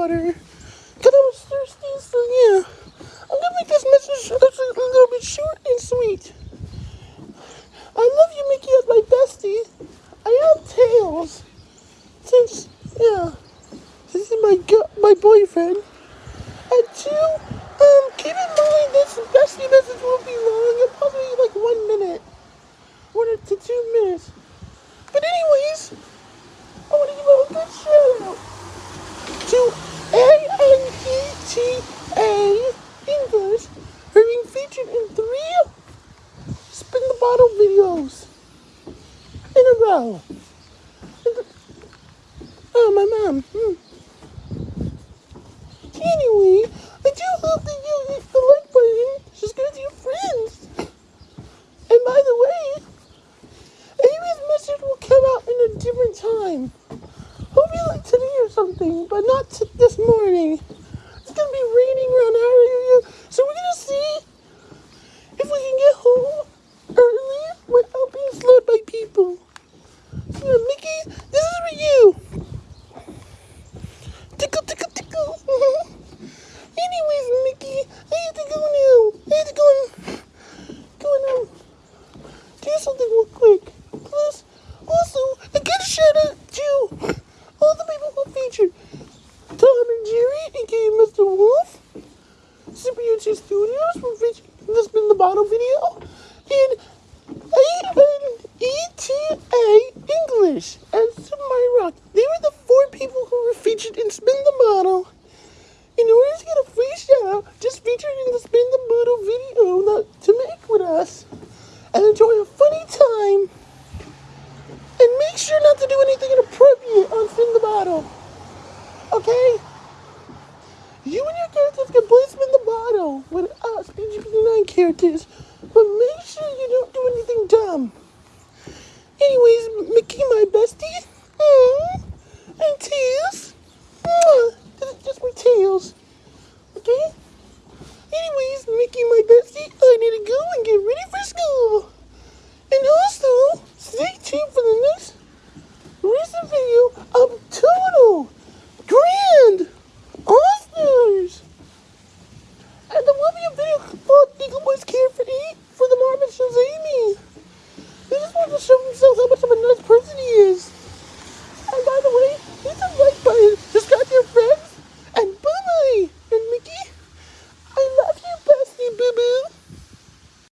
water. Because I was thirsty, so yeah. I'm going to make this message a little bit short and sweet. I love you, Mickey, as my bestie. I have tails. Since, yeah. This is my my boyfriend. And two, um, keep in mind this bestie message won't be long. It'll probably be like one minute. One to two minutes. But anyways, I want to give a good shout out to A-N-E-T-A English for being featured in three spin the bottle videos in a row. Oh, my mom. Hmm. Anyway, I do hope that you hit the like button. Just go to your friends. And by the way, Amy's message will come out in a different time. Hopefully like today or something, but not this morning. It's gonna be raining around our area, so we're gonna see if we can get home early without being slowed by people. Yeah, Mickey, this is for you. Tickle, tickle, tickle. Anyways, Mickey, I have to go now. I have to go and go and um, do Plus, also, I gotta shout out to all the people who featured Tom and Jerry, aka Mr. Wolf, Super Studios for featuring the Spin the Bottle video, and A-N-E-T-A English and Mario Rock. They were the four people who were featured in Spin the Bottle. In order to get a free shout out, just featured in the Spin the Bottle video to make with us enjoy a funny time. And make sure not to do anything inappropriate on Spin the Bottle. Okay? You and your characters can play Spin the Bottle with us, PGP9 characters, but make sure you don't do anything dumb. Anyways, Mickey, my bestie, mm, and Tails, this just my Tails,